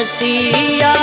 Asiya